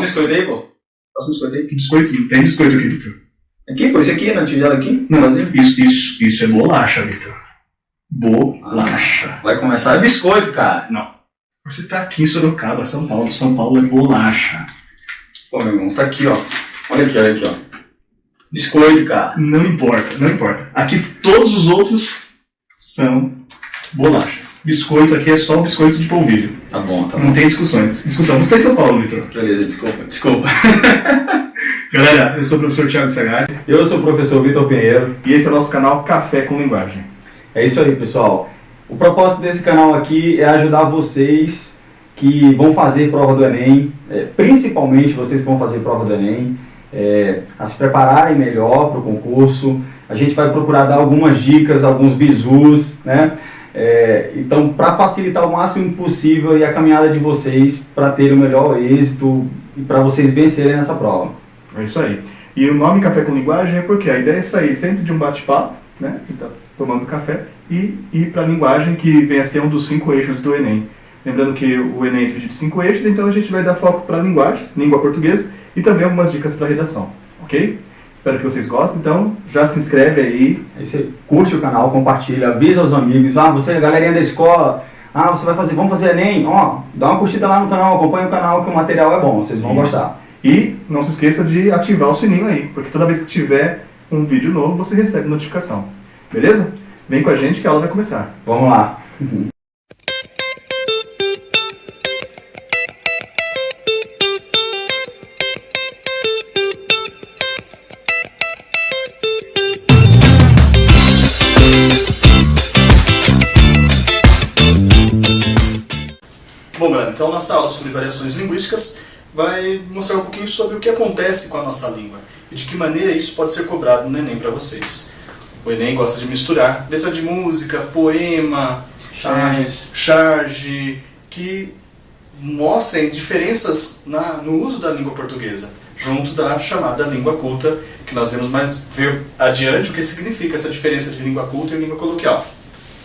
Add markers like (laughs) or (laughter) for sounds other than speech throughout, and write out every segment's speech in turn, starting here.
um biscoito aí, pô. Passa um biscoito aí. Que biscoito? Não tem biscoito aqui, Vitor. Aqui, pô, esse aqui, na tigela aqui? Não, Brasil. isso, isso, isso é bolacha, Vitor. Bolacha. Vai começar. É biscoito, cara. Você tá aqui em Sorocaba, São Paulo. São Paulo é bolacha. Pô, meu irmão, tá aqui, ó. Olha aqui, olha aqui, ó. Biscoito, cara. Não importa, não importa. Aqui todos os outros são bolachas. Biscoito aqui é só biscoito de polvilho. Tá bom, tá bom. Não tem discussões. Discussão. Você está em São Paulo, Vitor. Beleza, desculpa, desculpa. (laughs) Galera, eu sou o professor Thiago Sagari Eu sou o professor Vitor Pinheiro e esse é o nosso canal Café com Linguagem. É isso aí, pessoal. O propósito desse canal aqui é ajudar vocês que vão fazer prova do Enem, é, principalmente vocês que vão fazer prova do Enem, é, a se prepararem melhor para o concurso. A gente vai procurar dar algumas dicas, alguns bizus, né? É, então, para facilitar o máximo possível a caminhada de vocês para ter o melhor êxito e para vocês vencerem nessa prova. É isso aí. E o nome Café com Linguagem é porque a ideia é sair sempre de um bate-papo, né? Tá tomando café, e ir para a linguagem que vem a ser um dos cinco eixos do Enem. Lembrando que o Enem é dividido em cinco eixos, então a gente vai dar foco para a linguagem, língua portuguesa, e também algumas dicas para redação, ok? Espero que vocês gostem, então já se inscreve aí. Aí você curte o canal, compartilha, avisa os amigos. Ah, você, galerinha da escola, ah, você vai fazer, vamos fazer Enem? Ó, dá uma curtida lá no canal, acompanha o canal que o material é bom, vocês vão Isso. gostar. E não se esqueça de ativar o sininho aí, porque toda vez que tiver um vídeo novo, você recebe notificação. Beleza? Vem com a gente que a aula vai começar. Vamos lá. Nossa aula sobre variações linguísticas vai mostrar um pouquinho sobre o que acontece com a nossa língua e de que maneira isso pode ser cobrado no Enem para vocês. O Enem gosta de misturar letra de música, poema, Charges. é, charge, que mostrem diferenças na, no uso da língua portuguesa, junto da chamada língua culta, que nós vamos mais ver adiante o que significa essa diferença de língua culta e língua coloquial.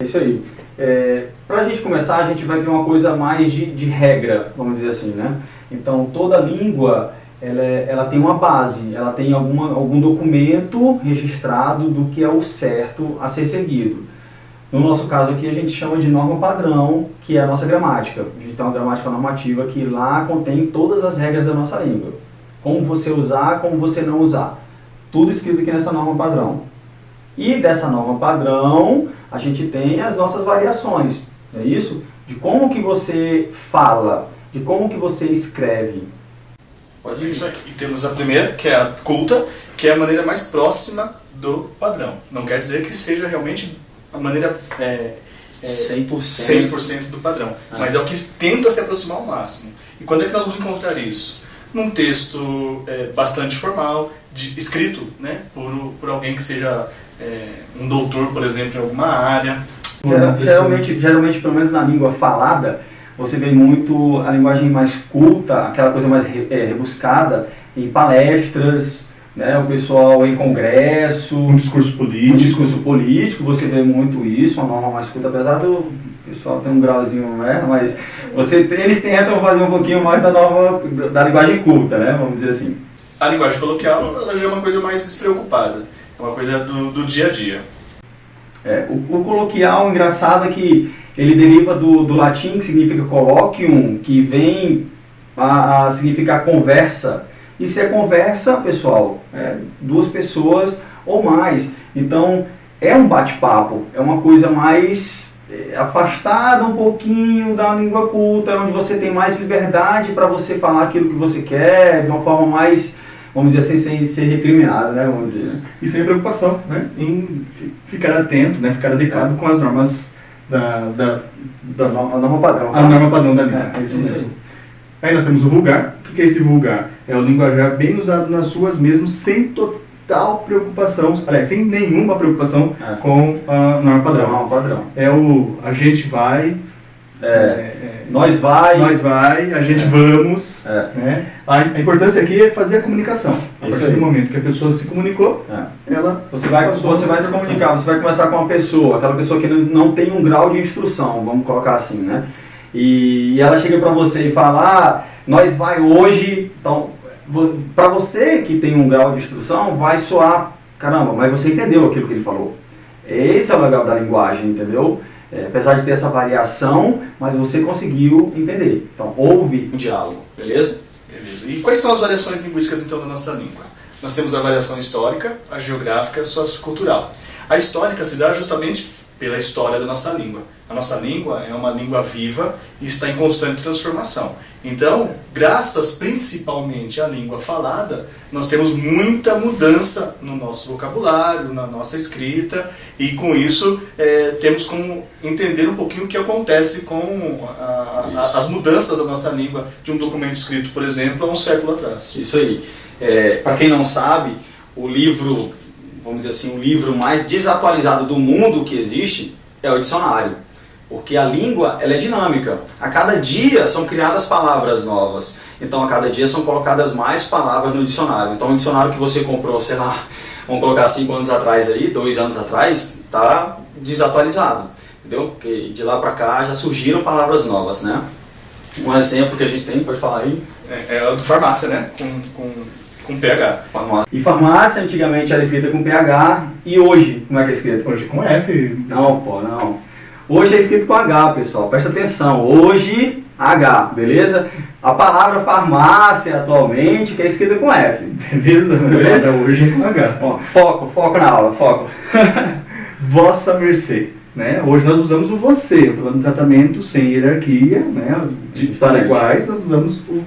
É isso aí. É, Para a gente começar, a gente vai ver uma coisa mais de, de regra, vamos dizer assim, né? Então, toda língua, ela, é- ela tem uma base, ela tem alguma, algum documento registrado do que é o certo a ser seguido. No nosso caso aqui, a gente chama de norma padrão, que é a nossa gramática. A gente tem uma gramática normativa que lá contém todas as regras da nossa língua. Como você usar, como você não usar. Tudo escrito aqui nessa norma padrão. E dessa norma padrão, a gente tem as nossas variações, não é isso? De como que você fala, de como que você escreve. Pode ir. Isso aqui. E temos a primeira, que é a culta, que é a maneira mais próxima do padrão. Não quer dizer que seja realmente a maneira é, é, 100%. 100% do padrão, Ah. mas é o que tenta se aproximar ao máximo. E quando é que nós vamos encontrar isso? Num texto é, bastante formal, de, escrito né, por, por alguém que seja um doutor, por exemplo, em alguma área. Geral- Geralmente, geralmente, pelo menos na língua falada, você vê muito a linguagem mais culta, aquela coisa mais re- é, rebuscada, em palestras, né, o pessoal em congresso, Um discurso político. discurso político, você vê muito isso, uma norma mais culta, apesar do pessoal ter um grauzinho, né, mas você, eles tentam fazer um pouquinho mais da norma, da linguagem culta, né, vamos dizer assim. A linguagem coloquial ela já é uma coisa mais despreocupada, é uma coisa do, do dia a dia. É, o, o coloquial, engraçado, é que ele deriva do, do latim, que significa colloquium, que vem a, a significar conversa. E se é conversa, pessoal, é duas pessoas ou mais. Então, é um bate-papo, é uma coisa mais é, afastada um pouquinho da língua culta, onde você tem mais liberdade para você falar aquilo que você quer, de uma forma mais, vamos dizer assim, sem ser recriminado, né? Vamos dizer. né? E sem preocupação né, em fi- ficar atento, né, ficar adequado com as normas da, da, da A norma, a norma padrão. a norma padrão da língua. É, é isso mesmo. Aí nós temos o vulgar. O que é esse vulgar? É o linguajar bem usado nas ruas mesmo, sem total preocupação, aliás, sem nenhuma preocupação É. com a norma padrão. Padrão, padrão. É o a gente vai, É, é, nós vai. nós vai, a gente vamos. É. Né? A, importância aqui é fazer a comunicação. A Isso partir aí. do momento que a pessoa se comunicou, É. ela Você vai, você vai se comunicar, você vai conversar com uma pessoa, aquela pessoa que não não tem um grau de instrução, vamos colocar assim, né? e, e ela chega para você e fala, ah, nós vai hoje, então, para você que tem um grau de instrução, vai soar, caramba, mas você entendeu aquilo que ele falou. Esse é o legal da linguagem, entendeu? É, apesar de ter essa variação, mas você conseguiu entender. Então, houve um diálogo, beleza? Beleza. E quais são as variações linguísticas, então, da nossa língua? Nós temos a variação histórica, a geográfica e a sociocultural. A histórica se dá justamente pela história da nossa língua. A nossa língua é uma língua viva e está em constante transformação. Então, graças principalmente à língua falada, nós temos muita mudança no nosso vocabulário, na nossa escrita, e com isso é, temos como entender um pouquinho o que acontece com a, a, as mudanças da nossa língua de um documento escrito, por exemplo, há um século atrás. Isso aí. É, Para quem não sabe, o livro, vamos dizer assim, o livro mais desatualizado do mundo que existe é o dicionário. Porque a língua ela é dinâmica. A cada dia são criadas palavras novas. Então a cada dia são colocadas mais palavras no dicionário. Então o dicionário que você comprou, sei lá, vamos colocar cinco anos atrás aí, dois anos atrás, está desatualizado. Entendeu? Porque de lá para cá já surgiram palavras novas, né? Um exemplo que a gente tem, pode falar aí? É, é o do farmácia, né? Com, com, com PH. Farmácia. E farmácia antigamente era escrita com PH e hoje, como é que é escrito? Hoje com F. Não, pô, não. Hoje é escrito com H, pessoal, presta atenção. Hoje, H, beleza? A palavra farmácia atualmente que é escrita com F. (laughs) Beleza? beleza? Hoje é com H. Ó, foco, foco na aula, foco. (laughs) Vossa mercê. Né? Hoje nós usamos o você, o plano de tratamento sem hierarquia, né? de para iguais, nós usamos o,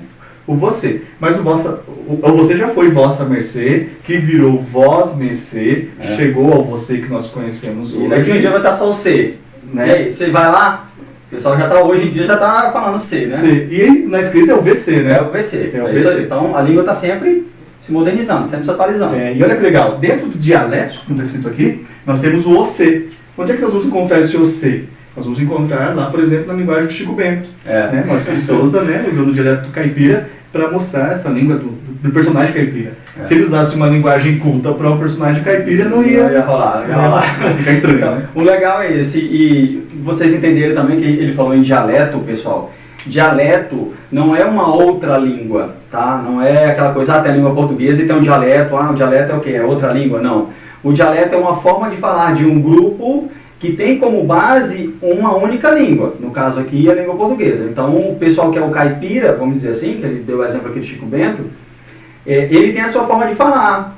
o você. Mas o, vossa, o, o você já foi vossa mercê, que virou vós mercê, é. chegou ao você que nós conhecemos hoje. E daqui um dia vai estar só o C. Né? E você vai lá, o pessoal já está hoje em dia já está falando C, né? C. E na escrita é o VC, né? É o VC. É o é VC. Então a língua está sempre se modernizando, sempre se atualizando. É, e olha que legal, dentro do dialeto, como está escrito aqui, nós temos o OC. Onde é que nós vamos encontrar esse OC? Nós vamos encontrar lá, por exemplo, na linguagem do Chico Bento. É. Né? Maurício de Souza, né? usando o dialeto caipira para mostrar essa língua do, do personagem caipira. É. Se ele usasse uma linguagem culta para um personagem caipira, não ia, não ia rolar. Não ia rolar. (laughs) Ficar estranho. Então, né? O legal é esse. E vocês entenderam também que ele falou em dialeto, pessoal. Dialeto não é uma outra língua, tá? Não é aquela coisa, ah, tem a língua portuguesa e tem um dialeto. Ah, um dialeto é o quê? É outra língua? Não. O dialeto é uma forma de falar de um grupo que tem como base uma única língua, no caso aqui a língua portuguesa. Então o pessoal que é o caipira, vamos dizer assim, que ele deu o exemplo aqui do Chico Bento, é, ele tem a sua forma de falar,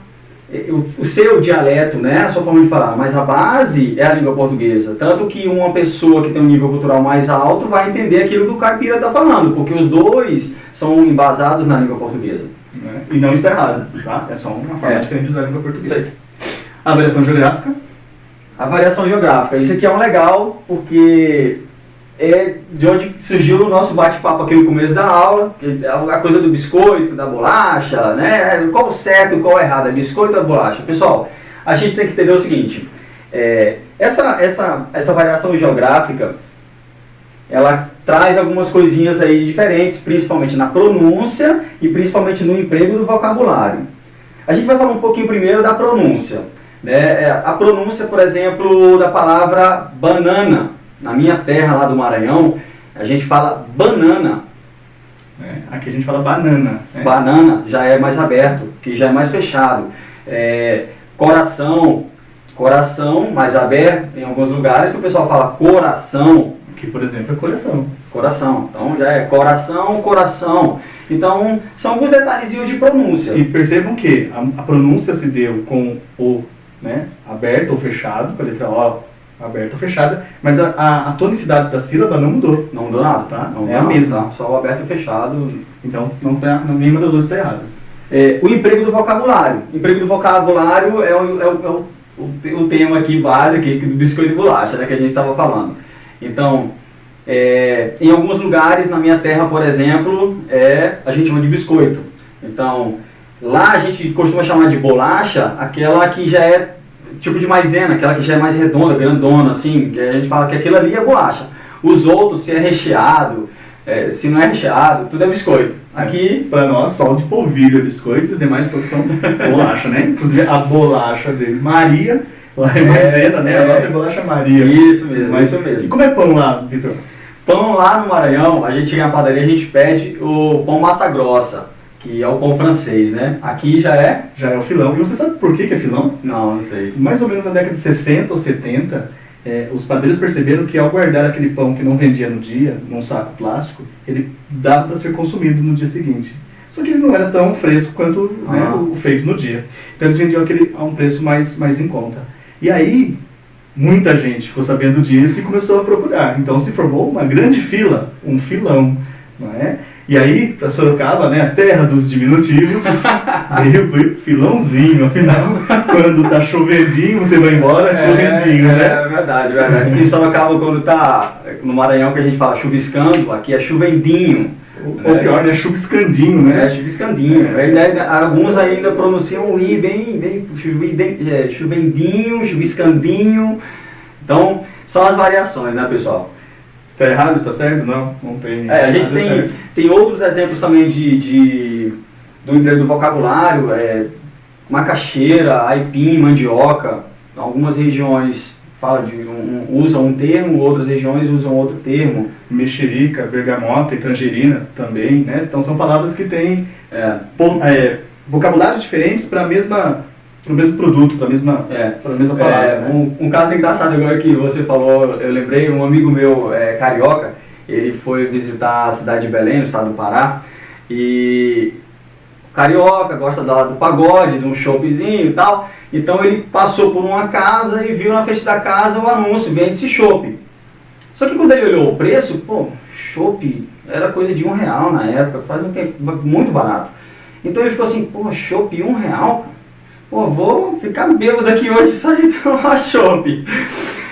é, o, seu dialeto, né, a sua forma de falar, mas a base é a língua portuguesa. Tanto que uma pessoa que tem um nível cultural mais alto vai entender aquilo que o caipira está falando, porque os dois são embasados na língua portuguesa. É, e não está errado, tá? É só uma forma é. diferente de usar a língua portuguesa. A variação geográfica? A variação geográfica. Isso aqui é um legal, porque é de onde surgiu o nosso bate-papo aqui no começo da aula, a coisa do biscoito, da bolacha, né? Qual o certo, qual o errado, é biscoito ou bolacha? Pessoal, a gente tem que entender o seguinte, é, essa, essa, essa variação geográfica, ela traz algumas coisinhas aí diferentes, principalmente na pronúncia e principalmente no emprego do vocabulário. A gente vai falar um pouquinho primeiro da pronúncia. Né? A pronúncia, por exemplo, da palavra banana. Na minha terra lá do Maranhão, a gente fala banana. É, aqui a gente fala banana. Né? Banana já é mais aberto, que já é mais fechado. É, coração, coração mais aberto. Tem alguns lugares que o pessoal fala coração. Que, por exemplo, é coração. Coração. Então já é coração, coração. Então, são alguns detalhezinhos de pronúncia. E percebam que a, a pronúncia se deu com o né, aberto ou fechado, com a letra O aberta ou fechada, mas a, a, a, tonicidade da sílaba não mudou. Não mudou nada, tá? Não é a mesma. Tá? Só o aberto e fechado. Então, não tá, nenhuma das duas está errada. É, o emprego do vocabulário. O emprego do vocabulário é o, é o, é o, o, tema aqui básico aqui, do biscoito de bolacha, né, que a gente estava falando. Então, é, em alguns lugares na minha terra, por exemplo, é, a gente chama de biscoito. Então, lá a gente costuma chamar de bolacha aquela que já é tipo de maisena, aquela que já é mais redonda, grandona, assim, que a gente fala que aquilo ali é bolacha. Os outros, se é recheado, é, se não é recheado, tudo é biscoito. Aqui, para nós, só de polvilho é biscoito, os demais todos são (laughs) bolacha, né? Inclusive a bolacha dele, Maria, lá é maisena, né? A nossa é bolacha Maria. Isso mesmo, Mas, isso mesmo. E como é pão lá, Vitor? Pão lá no Maranhão, a gente chega na padaria, a gente pede o pão massa grossa, que é o pão francês, né? Aqui já é? Já é o filão. E você sabe por que, que é filão? Não, não sei. Mais ou menos na década de 60 ou 70, é, os padeiros perceberam que ao guardar aquele pão que não vendia no dia, num saco plástico, ele dava para ser consumido no dia seguinte. Só que ele não era tão fresco quanto né, Ah. o feito no dia. Então eles vendiam aquele a um preço mais, mais em conta. E aí, muita gente ficou sabendo disso e começou a procurar. Então se formou uma grande fila, um filão. Não é? E aí, para Sorocaba, né, a terra dos diminutivos, (laughs) veio veio filãozinho. Afinal, quando tá chovendinho, você vai embora correndinho, né? é verdade, verdade. Aqui em Sorocaba, quando tá no Maranhão, que a gente fala chuviscando, aqui é chuvendinho. Ou pior, né? Chuviscandinho, É, né? chuviscandinho. Ainda- ainda- alguns ainda pronunciam o I bem, bem é, chuvendinho, chuviscandinho. Então, são as variações, né, pessoal? Está errado, está certo? Não, não tem. É, a gente tem, certo. tem outros exemplos também de, de do, do vocabulário, é, macaxeira, aipim, mandioca. Algumas regiões falam de um, um- usam um termo, outras regiões usam outro termo. Mexerica, bergamota e tangerina também, né? Então são palavras que têm É, pon- é, vocabulários diferentes para a mesma para o mesmo produto, para a mesma, é. pra mesma palavra. É, né? um, um caso engraçado agora que você falou, eu lembrei, um amigo meu é, carioca, ele foi visitar a cidade de Belém, no estado do Pará, e carioca, gosta da, do pagode, de um choppzinho e tal, então ele passou por uma casa e viu na frente da casa o anúncio, vende-se chopp. Só que quando ele olhou o preço, pô, chopp era coisa de um real na época, faz um tempo muito barato. Então ele ficou assim, pô, chopp um real, cara? Pô, vou ficar bêbado aqui hoje só de (laughs) tomar chopp.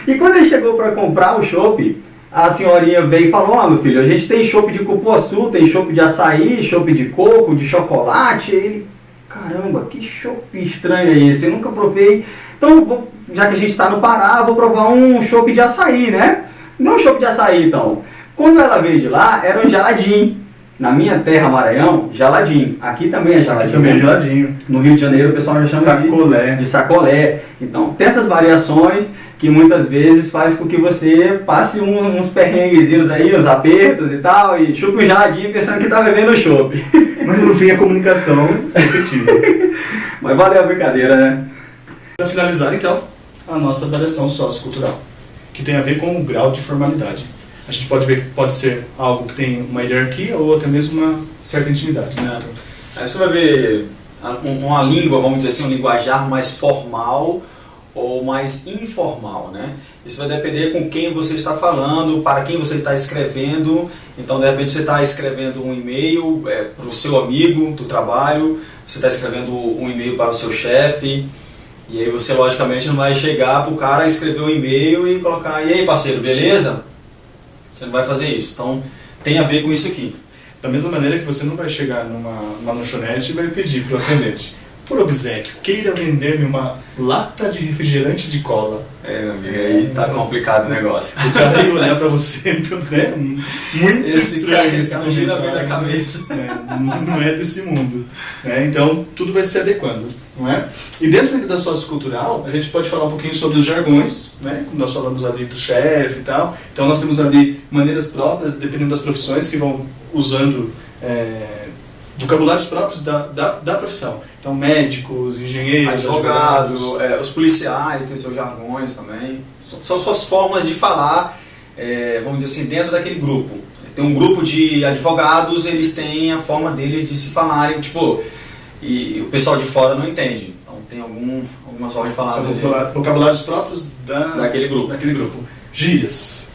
E quando ele chegou para comprar o chopp, a senhorinha veio e falou, ó meu filho, a gente tem chopp de cupuaçu, tem chopp de açaí, chopp de coco, de chocolate. E ele, caramba, que chopp estranho é esse? Eu nunca provei. Então, já que a gente está no Pará, vou provar um chopp de açaí, né? Não um chopp de açaí, então. Quando ela veio de lá, era um geladinho. Na minha terra, Maranhão, geladinho. Aqui também é geladinho. Aqui também é geladinho. No Rio de Janeiro, o pessoal já chama de Sacolé. de sacolé. Então, tem essas variações que muitas vezes faz com que você passe uns, uns perrenguezinhos aí, uns apertos e tal, e chupa um geladinho pensando que tá bebendo chopp. (laughs) Mas no fim a comunicação se efetiva. (laughs) Mas valeu a brincadeira, né? Para finalizar, então, a nossa avaliação sociocultural, que tem a ver com o grau de formalidade. A gente pode ver que pode ser algo que tem uma hierarquia ou até mesmo uma certa intimidade. Né? Aí você vai ver um- uma língua, vamos dizer assim, um linguajar mais formal ou mais informal, né? Isso vai depender com quem você está falando, para quem você está escrevendo. Então, de repente, você está escrevendo um e-mail para o seu amigo do trabalho, você está escrevendo um e-mail para o seu chefe, e aí você, logicamente, não vai chegar para o cara escrever um e-mail e colocar, e aí, parceiro, beleza? Você não vai fazer isso. Então, tem a ver com isso aqui. Da mesma maneira que você não vai chegar numa, numa lanchonete e vai pedir para o atendente, por obsequio, queira vender-me uma lata de refrigerante de cola. É, meu amigo, aí tá complicado o negócio. O cara ia olhar para você, (laughs) né? Muito Esse estranho. cara, esse cara não gira bem na cabeça. É, não é desse mundo. né? Então, tudo vai se adequando. Não é? E dentro da sociocultural, a gente pode falar um pouquinho sobre os jargões, né? como nós falamos ali do chefe e tal. Então, nós temos ali maneiras próprias, dependendo das profissões, que vão usando é, vocabulários próprios da, da, da profissão. Então, médicos, engenheiros, Advogado, é, os policiais têm seus jargões também. São- São suas formas de falar, é, vamos dizer assim, dentro daquele grupo. Tem um grupo de advogados, eles têm a forma deles de se falarem, tipo, e o pessoal de fora não entende. Então tem algum, algumas formas de falar São vocabula- vocabulários próprios da, daquele grupo. daquele grupo. Gírias.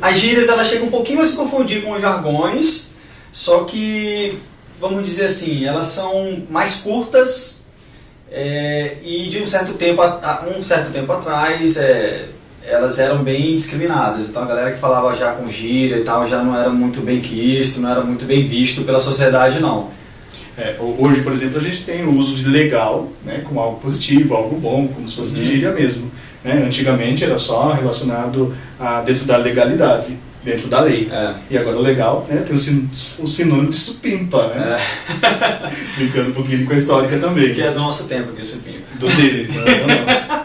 As gírias elas chegam um pouquinho a se confundir com os jargões, só que, vamos dizer assim, elas são mais curtas é, e de um certo tempo, a- um certo tempo atrás é, elas eram bem discriminadas. Então a galera que falava já com gíria e tal já não era muito bem quisto, não era muito bem visto pela sociedade não. É, ho- hoje, por exemplo, a gente tem o uso de legal, né, como algo positivo, algo bom, como se fosse de Uhum. gíria mesmo. Né? Antigamente era só relacionado a dentro da legalidade, dentro da lei. É, E agora o legal né, tem o, sin o sinônimo de supimpa, né? (laughs) Brincando um pouquinho com a histórica também. que é do nosso tempo aqui, Supinho. Do dele, (laughs) não, não,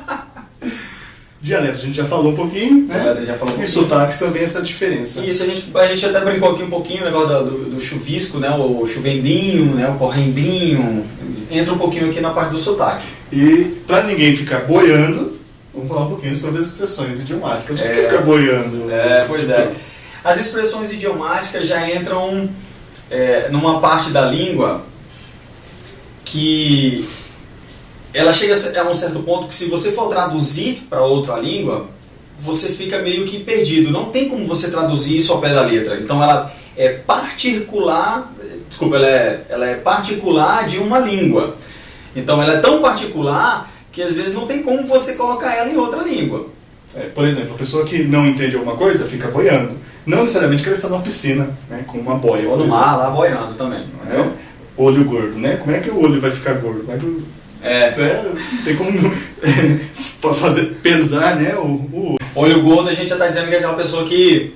não. Dialetos a gente já falou um pouquinho, né? Já falou um E pouquinho. sotaques também essa diferença. Isso, a gente, a gente até brincou aqui um pouquinho o negócio do, do chuvisco, né? O chuvendinho, né? O correndinho. Entra um pouquinho aqui na parte do sotaque. E para ninguém ficar boiando, vamos falar um pouquinho sobre as expressões idiomáticas. O que É. é ficar boiando? É, pois é. As expressões idiomáticas já entram é, numa parte da língua que ela chega a um certo ponto que se você for traduzir para outra língua, você fica meio que perdido. Não tem como você traduzir isso ao pé da letra. Então ela é particular, desculpa, ela é, ela é particular de uma língua. Então ela é tão particular que às vezes não tem como você colocar ela em outra língua. É, por exemplo, a pessoa que não entende alguma coisa fica boiando. Não necessariamente que ela está numa piscina, né, com uma boia. Ou no mar, lá boiando também. né? Olho gordo, né? Como é que o olho vai ficar gordo? Como é que, É. é, tem como (laughs) fazer pesar, né? O, o- Olho gordo, a gente já tá dizendo que é aquela pessoa que,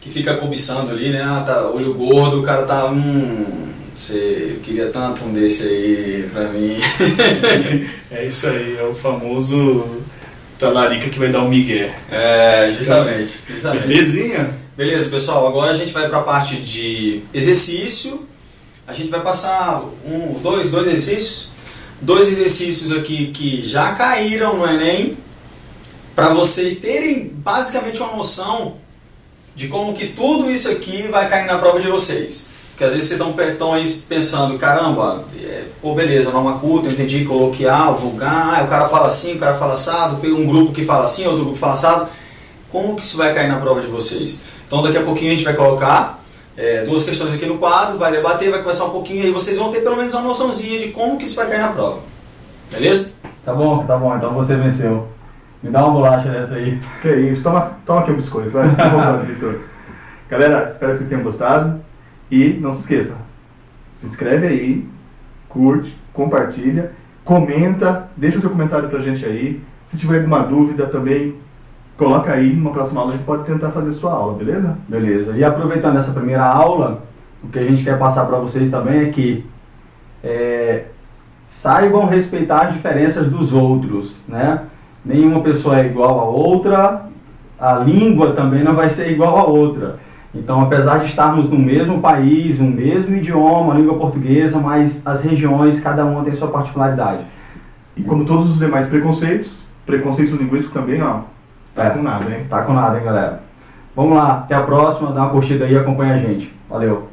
que fica cobiçando ali, né? Ah, tá, olho gordo, o cara tá. Hum, você eu queria tanto um desse aí pra mim. (laughs) é isso aí, é o famoso talarica que vai dar o migué. É, justamente. justamente. Belezinha? Beleza, pessoal, agora a gente vai para a parte de exercício. A gente vai passar um, dois, dois exercícios. Dois exercícios aqui que já caíram no Enem, para vocês terem basicamente uma noção de como que tudo isso aqui vai cair na prova de vocês. Porque às vezes vocês estão aí pensando, caramba, é, pô, beleza, norma culta, entendi, coloquial, vulgar, ah, o cara fala assim, o cara fala assado, um grupo que fala assim, outro grupo que fala assado. Como que isso vai cair na prova de vocês? Então daqui a pouquinho a gente vai colocar é, duas questões aqui no quadro, vai debater, vai conversar um pouquinho e aí vocês vão ter pelo menos uma noçãozinha de como que isso vai cair na prova. Beleza? Tá bom, tá bom, então você venceu. Me dá uma bolacha dessa aí. Que isso, toma, toma aqui um biscoito, vai. Fica à vontade, Vitor. (laughs) Galera, espero que vocês tenham gostado. E não se esqueça, se inscreve aí, curte, compartilha, comenta, deixa o seu comentário pra gente aí. Se tiver alguma dúvida também, coloca aí, numa próxima aula a gente pode tentar fazer sua aula, beleza? Beleza. E aproveitando essa primeira aula, o que a gente quer passar para vocês também é que é, saibam respeitar as diferenças dos outros, né? Nenhuma pessoa é igual a outra, a língua também não vai ser igual a outra. Então, apesar de estarmos no mesmo país, no mesmo idioma, língua portuguesa, mas as regiões, cada uma tem sua particularidade. E como todos os demais preconceitos, preconceito linguístico também, ó, tá com nada, hein? Tá com nada, hein, galera? Vamos lá, até a próxima, dá uma curtida aí e acompanha a gente. Valeu!